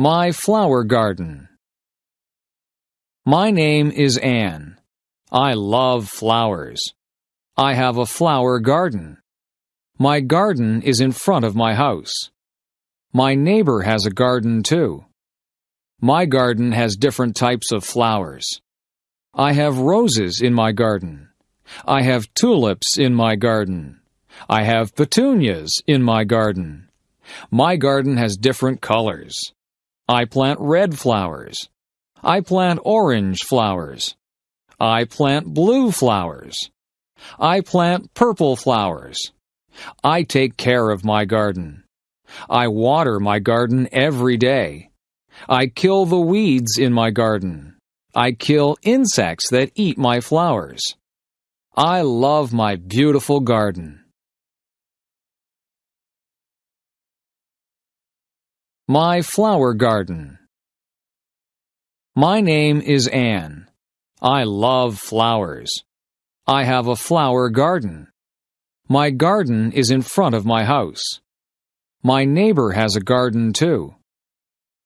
My flower garden. My name is Anne. I love flowers. I have a flower garden. My garden is in front of my house. My neighbor has a garden too. My garden has different types of flowers. I have roses in my garden. I have tulips in my garden. I have petunias in my garden. My garden has different colors. I plant red flowers. I plant orange flowers. I plant blue flowers. I plant purple flowers. I take care of my garden. I water my garden every day. I kill the weeds in my garden. I kill insects that eat my flowers. I love my beautiful garden. My flower garden. My name is Anne. I love flowers. I have a flower garden. My garden is in front of my house. My neighbor has a garden too.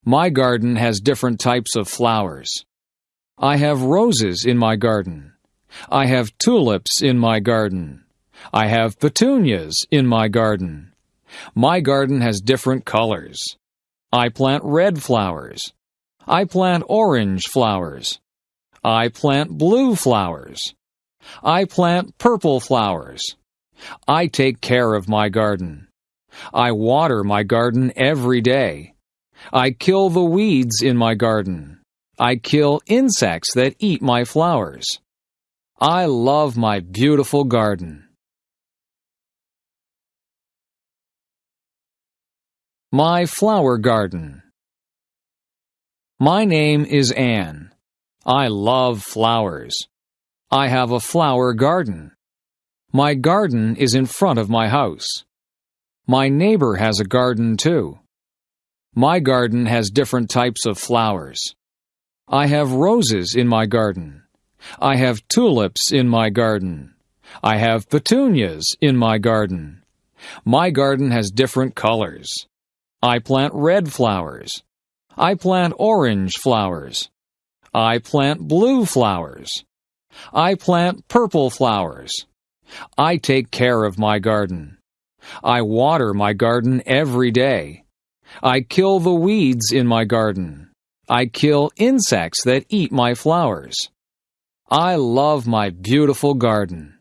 My garden has different types of flowers. I have roses in my garden. I have tulips in my garden. I have petunias in my garden. My garden has different colors. I plant red flowers. I plant orange flowers. I plant blue flowers. I plant purple flowers. I take care of my garden. I water my garden every day. I kill the weeds in my garden. I kill insects that eat my flowers. I love my beautiful garden. My flower garden. My name is Anne. I love flowers. I have a flower garden. My garden is in front of my house. My neighbor has a garden too. My garden has different types of flowers. I have roses in my garden. I have tulips in my garden. I have petunias in my garden. My garden has different colors. I plant red flowers. I plant orange flowers. I plant blue flowers. I plant purple flowers. I take care of my garden. I water my garden every day. I kill the weeds in my garden. I kill insects that eat my flowers. I love my beautiful garden.